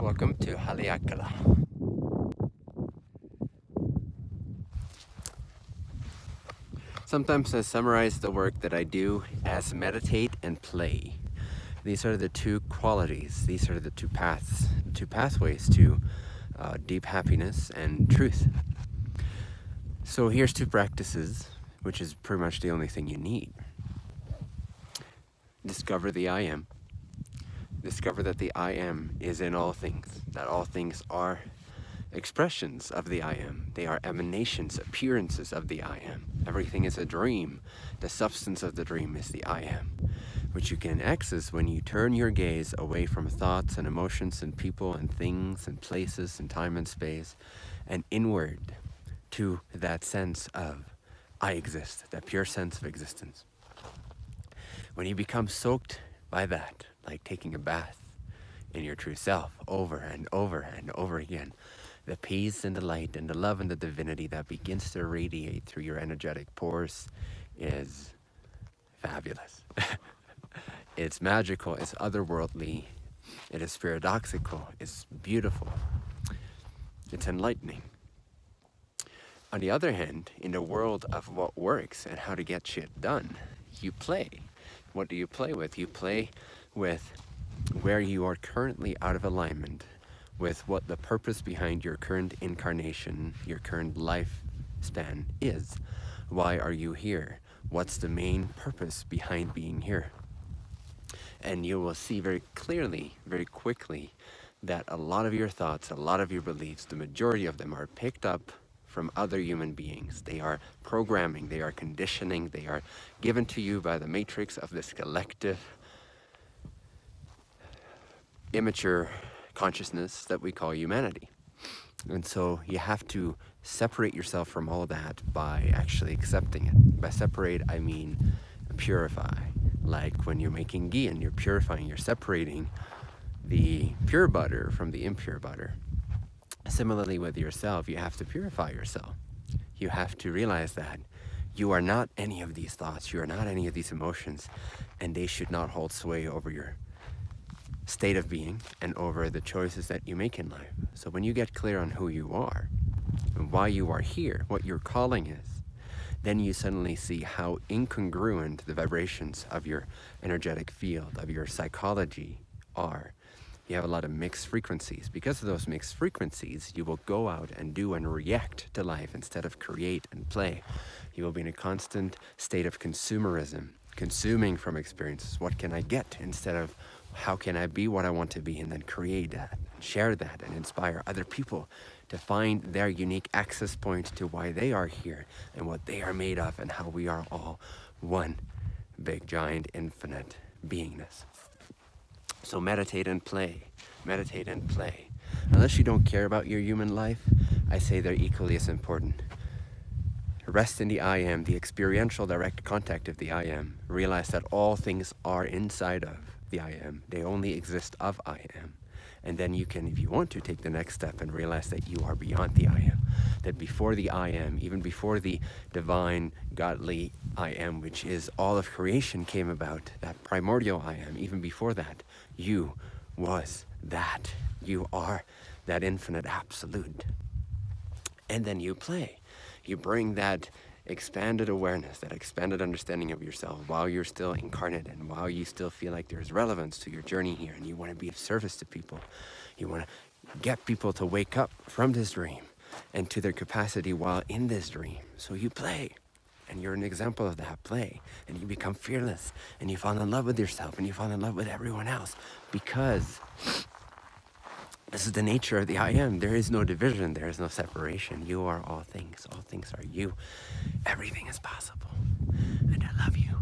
Welcome to Haleakala. Sometimes I summarize the work that I do as meditate and play. These are the two qualities, these are the two paths, two pathways to uh, deep happiness and truth. So here's two practices, which is pretty much the only thing you need. Discover the I am. Discover that the I am is in all things, that all things are expressions of the I am. They are emanations, appearances of the I am. Everything is a dream. The substance of the dream is the I am, which you can access when you turn your gaze away from thoughts and emotions and people and things and places and time and space and inward to that sense of I exist, that pure sense of existence. When you become soaked by that, like taking a bath in your true self over and over and over again, the peace and the light and the love and the divinity that begins to radiate through your energetic pores is fabulous. it's magical, it's otherworldly, it is paradoxical, it's beautiful, it's enlightening. On the other hand, in the world of what works and how to get shit done, you play. What do you play with? You play with where you are currently out of alignment with what the purpose behind your current incarnation, your current lifespan is. Why are you here? What's the main purpose behind being here? And you will see very clearly, very quickly, that a lot of your thoughts, a lot of your beliefs, the majority of them are picked up from other human beings. They are programming, they are conditioning, they are given to you by the matrix of this collective, immature consciousness that we call humanity. And so you have to separate yourself from all that by actually accepting it. By separate, I mean purify. Like when you're making ghee and you're purifying, you're separating the pure butter from the impure butter. Similarly with yourself, you have to purify yourself. You have to realize that you are not any of these thoughts, you are not any of these emotions, and they should not hold sway over your state of being and over the choices that you make in life. So when you get clear on who you are and why you are here, what your calling is, then you suddenly see how incongruent the vibrations of your energetic field, of your psychology are. You have a lot of mixed frequencies. Because of those mixed frequencies, you will go out and do and react to life instead of create and play. You will be in a constant state of consumerism, consuming from experiences. What can I get instead of how can I be what I want to be and then create that, share that and inspire other people to find their unique access point to why they are here and what they are made of and how we are all one big giant infinite beingness. So meditate and play, meditate and play. Unless you don't care about your human life, I say they're equally as important. Rest in the I am, the experiential direct contact of the I am. Realize that all things are inside of the I am. They only exist of I am. And then you can, if you want to, take the next step and realize that you are beyond the I am. That before the I am, even before the divine, godly I am, which is all of creation came about, that primordial I am, even before that, you was that. You are that infinite absolute. And then you play. You bring that expanded awareness, that expanded understanding of yourself while you're still incarnate and while you still feel like there's relevance to your journey here and you want to be of service to people. You want to get people to wake up from this dream and to their capacity while in this dream. So you play and you're an example of that play and you become fearless and you fall in love with yourself and you fall in love with everyone else because this is the nature of the I am. There is no division. There is no separation. You are all things. All things are you. Everything is possible. And I love you.